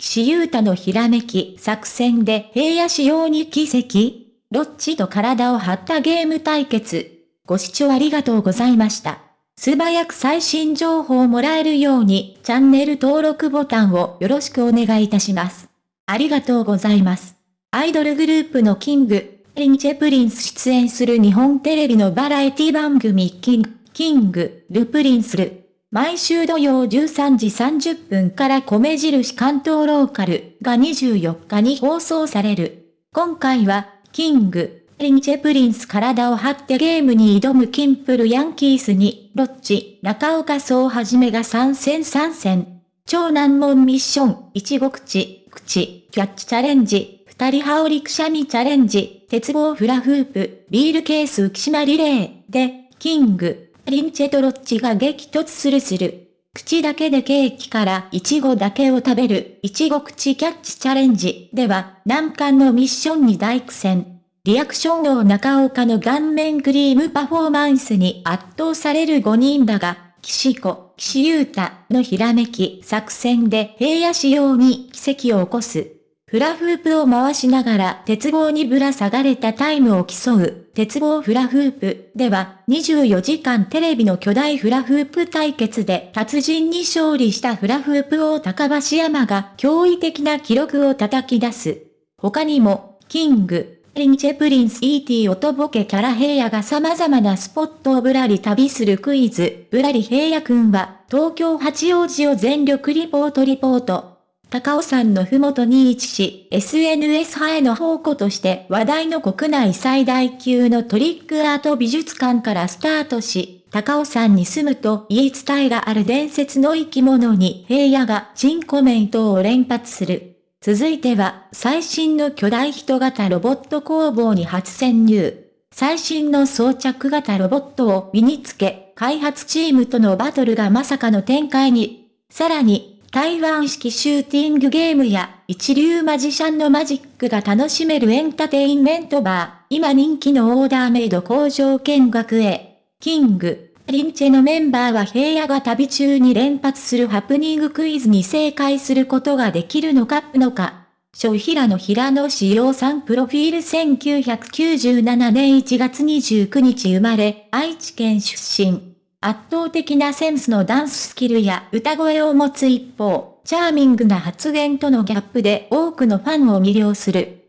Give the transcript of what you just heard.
岸優太のひらめき作戦で平野仕様に奇跡ロッチと体を張ったゲーム対決。ご視聴ありがとうございました。素早く最新情報をもらえるようにチャンネル登録ボタンをよろしくお願いいたします。ありがとうございます。アイドルグループのキング、リンチェプリンス出演する日本テレビのバラエティ番組キング、キング、ルプリンスル。毎週土曜13時30分から米印関東ローカルが24日に放送される。今回は、キング、リンチェプリンス体を張ってゲームに挑むキンプルヤンキースに、ロッチ、中岡総はじめが参戦参戦。超難問ミッション、いち口、口、キャッチチャレンジ、二人羽織くしゃみチャレンジ、鉄棒フラフープ、ビールケース浮島リレー、で、キング、リンチェとロッチが激突するする。口だけでケーキからイチゴだけを食べる、いちご口キャッチチャレンジでは、難関のミッションに大苦戦。リアクション王中岡の顔面クリームパフォーマンスに圧倒される5人だが、岸子、岸優太のひらめき作戦で平野仕様に奇跡を起こす。フラフープを回しながら鉄棒にぶら下がれたタイムを競う、鉄棒フラフープでは、24時間テレビの巨大フラフープ対決で達人に勝利したフラフープ王高橋山が驚異的な記録を叩き出す。他にも、キング、リンチェプリンス E.T. 音ボケキャラ平野が様々なスポットをぶらり旅するクイズ、ぶらり平野くんは、東京八王子を全力リポートリポート。高尾山のふもとに位置し、SNS 派への宝庫として話題の国内最大級のトリックアート美術館からスタートし、高尾山に住むと言い伝えがある伝説の生き物に平野が珍コメントを連発する。続いては、最新の巨大人型ロボット工房に初潜入。最新の装着型ロボットを身につけ、開発チームとのバトルがまさかの展開に。さらに、台湾式シューティングゲームや一流マジシャンのマジックが楽しめるエンターテインメントバー、今人気のオーダーメイド工場見学へ。キング、リンチェのメンバーは平野が旅中に連発するハプニングクイズに正解することができるのかのか。小平野平野志陽さんプロフィール1997年1月29日生まれ、愛知県出身。圧倒的なセンスのダンススキルや歌声を持つ一方、チャーミングな発言とのギャップで多くのファンを魅了する。